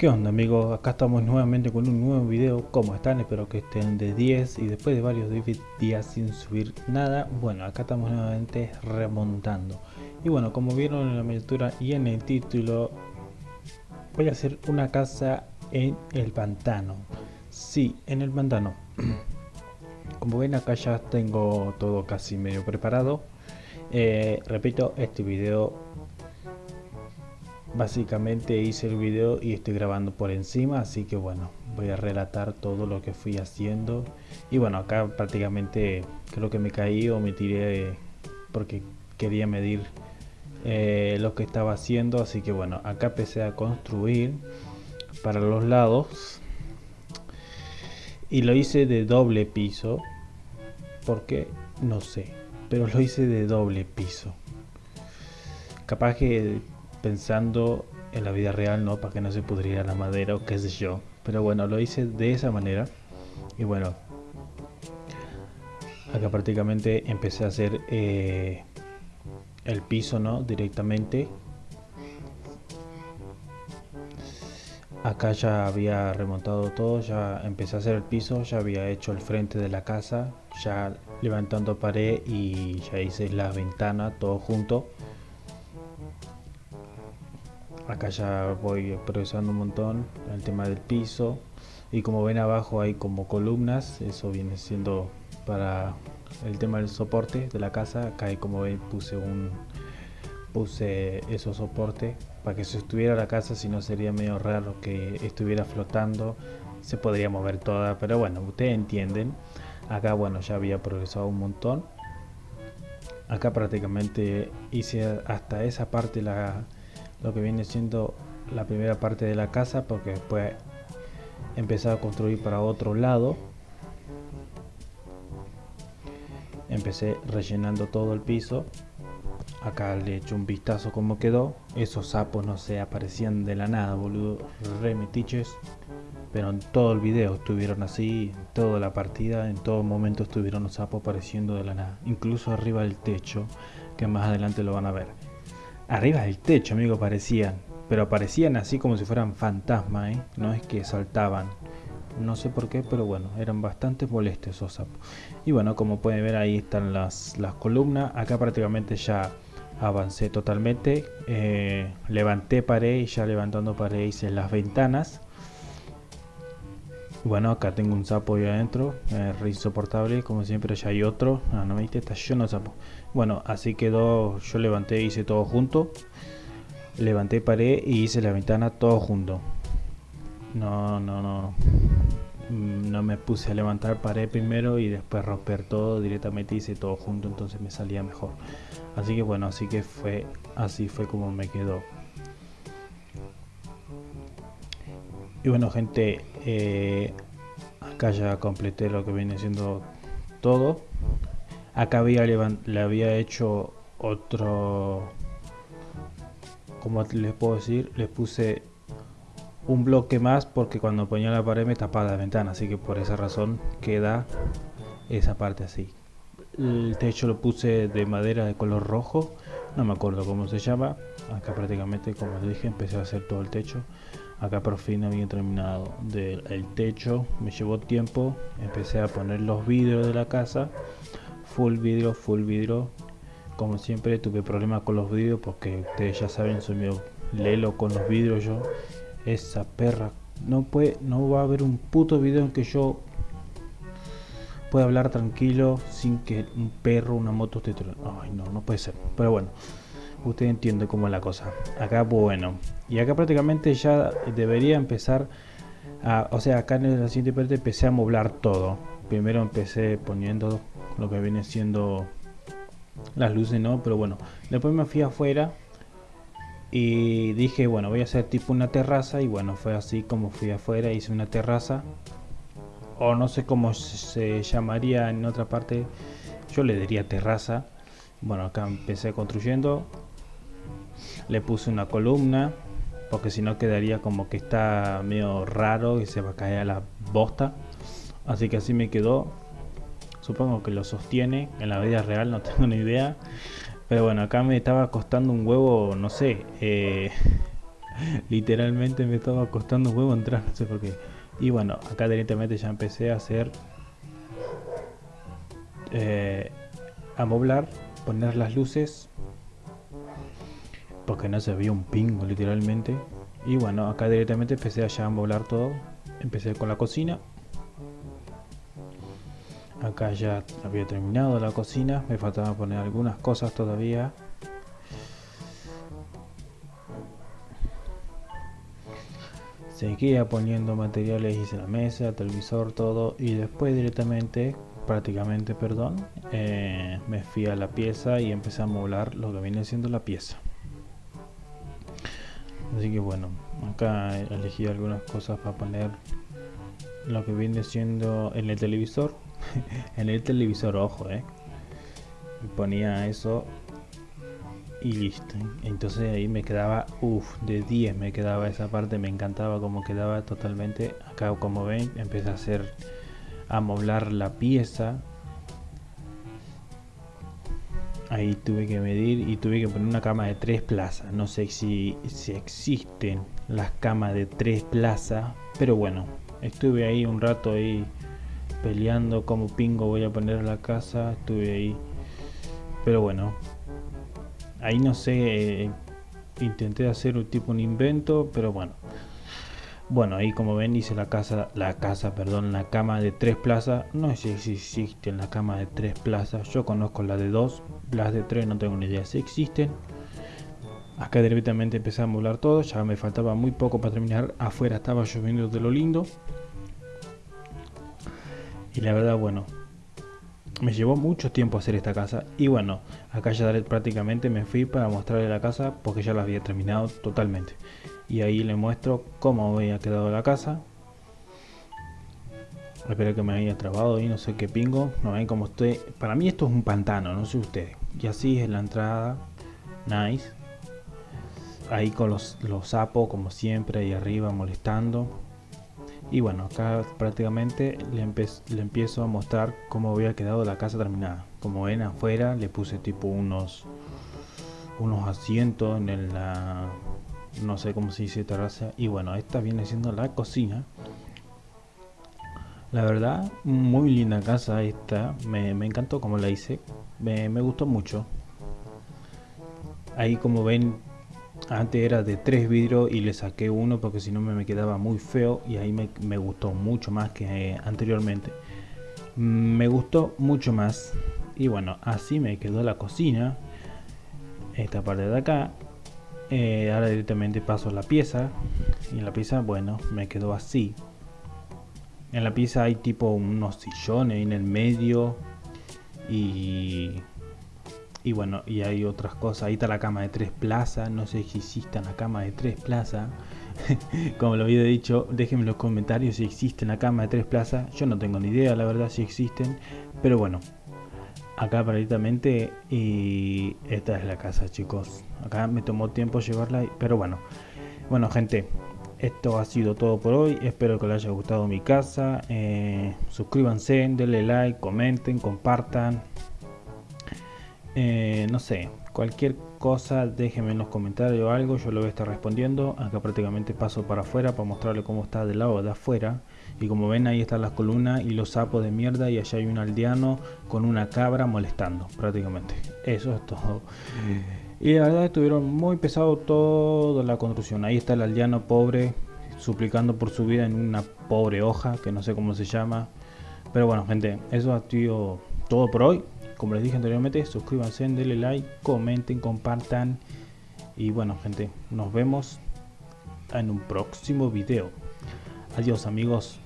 ¿Qué onda amigos? Acá estamos nuevamente con un nuevo video. ¿Cómo están? Espero que estén de 10 Y después de varios días sin subir nada. Bueno, acá estamos nuevamente remontando. Y bueno, como vieron en la miniatura y en el título Voy a hacer una casa en el pantano. Sí, en el pantano. Como ven acá ya tengo todo casi medio preparado. Eh, Repito, este video básicamente hice el video y estoy grabando por encima así que bueno voy a relatar todo lo que fui haciendo. Y bueno acá prácticamente creo que me caí o me tiré porque quería medir eh, lo que estaba haciendo. Así que bueno acá empecé a construir para los lados. Y lo hice de doble piso porque no sé pero lo hice de doble piso. Capaz que pensando en la vida real, ¿no? Para que no se pudriera la madera o qué sé yo. Pero bueno, lo hice de esa manera. Y bueno, acá prácticamente empecé a hacer eh, el piso, ¿no? Directamente. Acá ya había remontado todo, ya empecé a hacer el piso, ya había hecho el frente de la casa, ya levantando pared y ya hice la ventana, todo junto acá ya voy progresando un montón el tema del piso. Y como ven abajo hay como columnas eso viene siendo para el tema del soporte de la casa. Acá hay como ven puse un puse esos soportes para que se estuviera la casa si no sería medio raro que estuviera flotando. Se podría mover toda pero bueno ustedes entienden. Acá bueno ya había progresado un montón. Acá prácticamente hice hasta esa parte la lo que viene siendo la primera parte de la casa porque después empecé a construir para otro lado. Empecé rellenando todo el piso. Acá le echo un vistazo como quedó. Esos sapos no se aparecían de la nada boludo. Remetiches pero en todo el video estuvieron así en toda la partida en todo momento estuvieron los sapos apareciendo de la nada. Incluso arriba del techo que más adelante lo van a ver Arriba del techo, amigo, parecían. Pero parecían así como si fueran fantasmas, ¿eh? No es que saltaban. No sé por qué, pero bueno, eran bastante molestos esos sapos. Y bueno, como pueden ver ahí están las, las columnas. Acá prácticamente ya avancé totalmente. Eh, levanté pared y ya levantando pared hice las ventanas. Bueno, acá tengo un sapo ahí adentro, eh, re insoportable, como siempre ya hay otro. Ah, no me viste, está lleno de sapo. Bueno, así quedó, yo levanté, hice todo junto. Levanté pared y hice la ventana todo junto. No, no, no. Mm, no me puse a levantar pared primero y después romper todo, directamente hice todo junto, entonces me salía mejor. Así que bueno, así que fue, así fue como me quedó. Y bueno gente, eh, acá ya completé lo que viene siendo todo. Acá había le había hecho otro, como les puedo decir, les puse un bloque más porque cuando ponía la pared me tapaba la ventana, así que por esa razón queda esa parte así. El techo lo puse de madera de color rojo, no me acuerdo cómo se llama. Acá prácticamente, como les dije, empecé a hacer todo el techo acá por fin había terminado el techo. Me llevó tiempo empecé a poner los vidrios de la casa. Full vidrio full vidrio. Como siempre tuve problemas con los vidrios porque ustedes ya saben soy medio lelo con los vidrios yo. Esa perra no puede no va a haber un puto video en que yo pueda hablar tranquilo sin que un perro una moto esté ay no no puede ser. Pero bueno usted entiende cómo es la cosa. Acá, bueno. Y acá prácticamente ya debería empezar a... O sea, acá en el siguiente parte empecé a moblar todo. Primero empecé poniendo lo que viene siendo las luces, ¿no? Pero bueno, después me fui afuera y dije, bueno, voy a hacer tipo una terraza y bueno, fue así como fui afuera, hice una terraza o no sé cómo se llamaría en otra parte, yo le diría terraza. Bueno, acá empecé construyendo, le puse una columna porque si no quedaría como que está medio raro y se va a caer a la bosta así que así me quedó supongo que lo sostiene en la vida real no tengo ni idea pero bueno acá me estaba costando un huevo no sé eh, literalmente me estaba costando un huevo entrar, no sé por qué. Y bueno, acá directamente ya empecé a hacer... Eh, a moblar, poner las luces. Porque no se veía un pingo literalmente. Y bueno, acá directamente empecé a ya a moblar todo. Empecé con la cocina. Acá ya había terminado la cocina. Me faltaba poner algunas cosas todavía. Seguía poniendo materiales, hice la mesa, televisor, todo. Y después directamente, prácticamente, perdón, eh, me fui a la pieza y empecé a moblar lo que viene siendo la pieza. Así que bueno, acá elegí algunas cosas para poner lo que viene siendo en el televisor. en el televisor, ojo, eh. Ponía eso y listo. Entonces ahí me quedaba, uff, de 10 me quedaba esa parte, me encantaba como quedaba totalmente. Acá como ven, empecé a hacer, a moblar la pieza Ahí tuve que medir y tuve que poner una cama de tres plazas. No sé si, si existen las camas de tres plazas, pero bueno, estuve ahí un rato ahí peleando como pingo voy a poner la casa. Estuve ahí, pero bueno, ahí no sé, eh, intenté hacer un tipo un invento, pero bueno, bueno, ahí como ven hice la casa, la casa, perdón, la cama de tres plazas. No sé si existen la cama de tres plazas. Yo conozco la de dos, las de tres no tengo ni idea si existen. Acá directamente empecé a molar todo, ya me faltaba muy poco para terminar. Afuera estaba lloviendo de lo lindo. Y la verdad, bueno, me llevó mucho tiempo hacer esta casa. Y bueno, acá ya prácticamente me fui para mostrarle la casa porque ya la había terminado totalmente. Y ahí le muestro cómo había quedado la casa. Espero que me haya trabado ahí no sé qué pingo. No ven como estoy para mí esto es un pantano no sé ustedes. Y así es la entrada. Nice. Ahí con los, los sapos como siempre ahí arriba molestando y bueno acá prácticamente le, le empiezo a mostrar cómo había quedado la casa terminada. Como ven afuera le puse tipo unos unos asientos en la no sé cómo se dice terraza. Y bueno esta viene siendo la cocina. La verdad muy linda casa esta. Me, encantó como la hice. Me, gustó mucho. Ahí como ven antes era de tres vidrios y le saqué uno porque si no me quedaba muy feo y ahí me, me gustó mucho más que anteriormente. Me gustó mucho más y bueno así me quedó la cocina esta parte de acá. Eh, ahora directamente paso la pieza y en la pieza bueno me quedó así. En la pieza hay tipo unos sillones en el medio y y bueno y hay otras cosas. Ahí está la cama de tres plazas. No sé si existe la cama de tres plazas. Como lo había dicho déjenme en los comentarios si existe la cama de tres plazas. Yo no tengo ni idea la verdad si existen. Pero bueno acá prácticamente y esta es la casa chicos. Acá me tomó tiempo llevarla pero bueno. Bueno gente esto ha sido todo por hoy. Espero que les haya gustado mi casa. Eh, suscríbanse denle like comenten compartan eh, no sé cualquier cosa déjenme en los comentarios o algo yo lo voy a estar respondiendo acá prácticamente paso para afuera para mostrarle cómo está del lado de afuera y como ven ahí están las columnas y los sapos de mierda y allá hay un aldeano con una cabra molestando prácticamente. Eso es todo. Y la verdad estuvieron muy pesados toda la construcción. Ahí está el aldeano pobre suplicando por su vida en una pobre hoja que no sé cómo se llama. Pero bueno gente, eso ha sido todo por hoy. Como les dije anteriormente, suscríbanse, denle like, comenten, compartan. Y bueno gente, nos vemos en un próximo video. Adiós amigos.